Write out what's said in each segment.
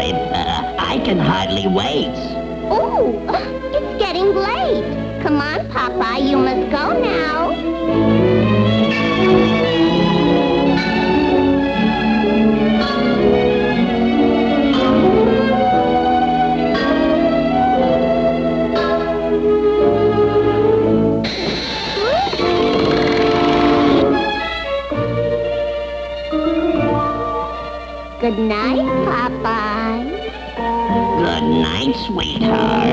Uh, I can hardly wait. Oh, it's getting late. Come on, Papa, you must go now. Good night, Popeye. Night, sweetheart.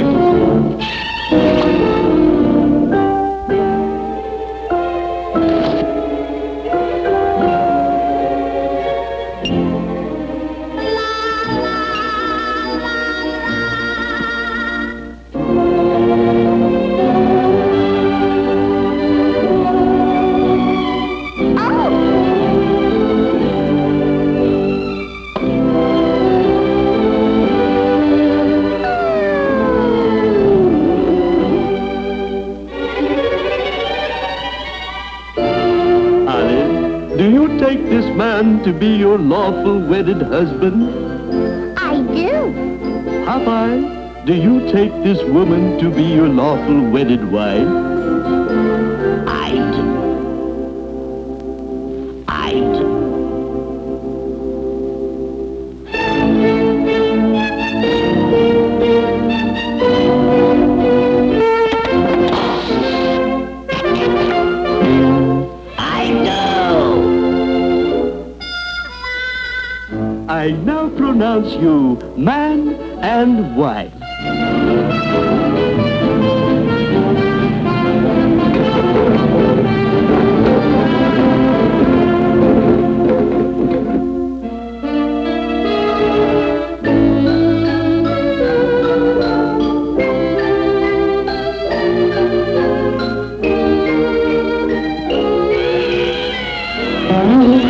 Take this man to be your lawful wedded husband? I do. Popeye, do you take this woman to be your lawful wedded wife? Pronounce you man and wife. Popeye.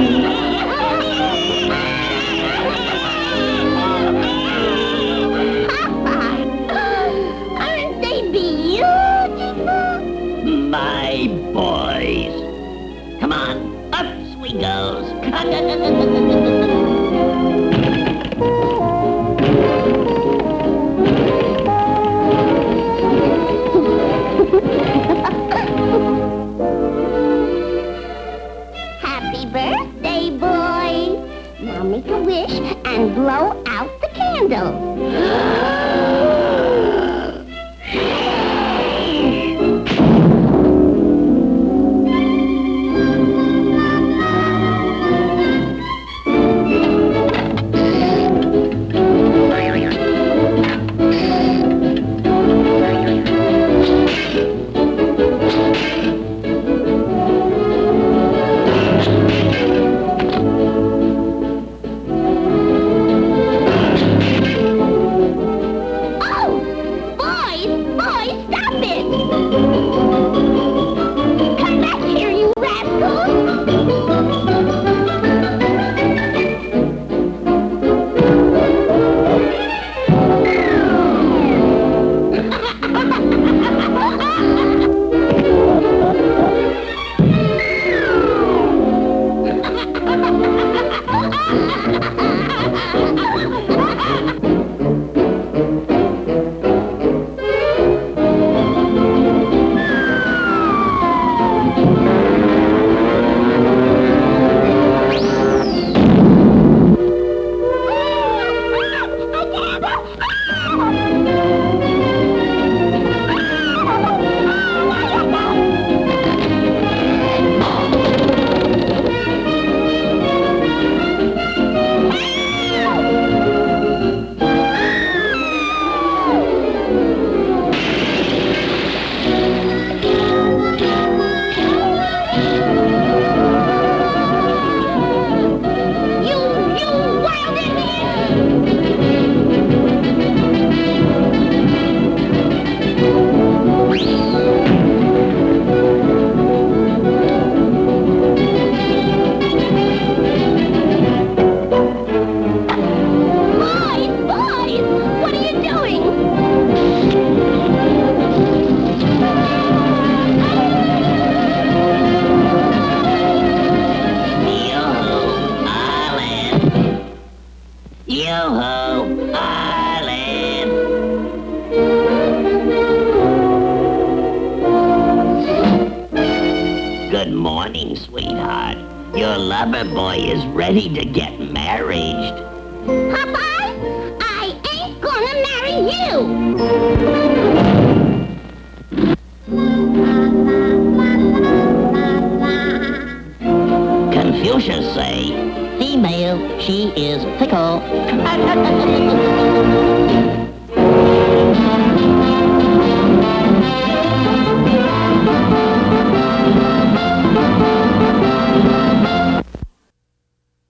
Boys. Come on, up we goes. Happy birthday, boys. Now make a wish and blow out the candle. Good morning, sweetheart. Your lover boy is ready to get married. Papa, I ain't gonna marry you!